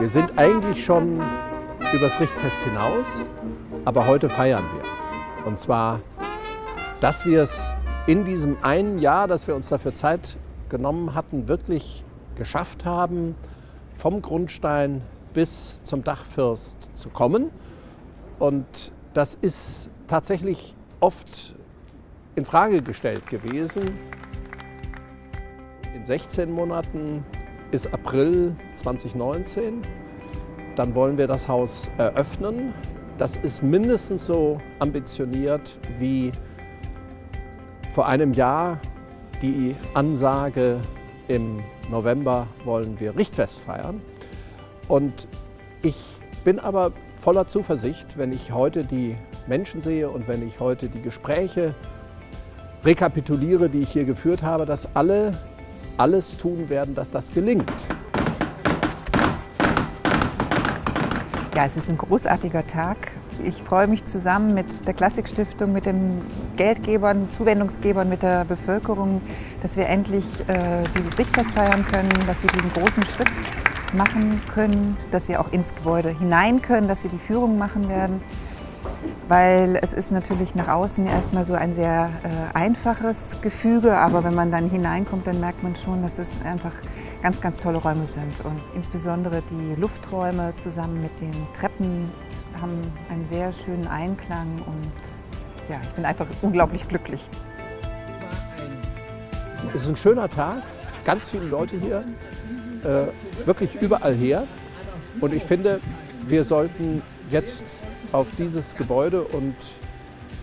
Wir sind eigentlich schon übers Richtfest hinaus, aber heute feiern wir. Und zwar, dass wir es in diesem einen Jahr, dass wir uns dafür Zeit genommen hatten, wirklich geschafft haben, vom Grundstein bis zum Dachfirst zu kommen. Und das ist tatsächlich oft in Frage gestellt gewesen. In 16 Monaten ist April 2019. Dann wollen wir das Haus eröffnen. Das ist mindestens so ambitioniert wie vor einem Jahr die Ansage, im November wollen wir Richtfest feiern. Und ich bin aber voller Zuversicht, wenn ich heute die Menschen sehe und wenn ich heute die Gespräche rekapituliere, die ich hier geführt habe, dass alle alles tun werden, dass das gelingt. Ja, es ist ein großartiger Tag. Ich freue mich zusammen mit der Klassikstiftung, mit den Geldgebern, Zuwendungsgebern, mit der Bevölkerung, dass wir endlich äh, dieses Richtfest feiern können, dass wir diesen großen Schritt machen können, dass wir auch ins Gebäude hinein können, dass wir die Führung machen werden. Weil es ist natürlich nach außen erstmal so ein sehr äh, einfaches Gefüge, aber wenn man dann hineinkommt, dann merkt man schon, dass es einfach ganz, ganz tolle Räume sind. Und insbesondere die Lufträume zusammen mit den Treppen haben einen sehr schönen Einklang und ja, ich bin einfach unglaublich glücklich. Es ist ein schöner Tag, ganz viele Leute hier, äh, wirklich überall her. Und ich finde, wir sollten jetzt auf dieses Gebäude und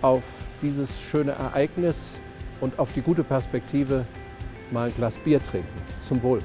auf dieses schöne Ereignis und auf die gute Perspektive mal ein Glas Bier trinken. Zum Wohl.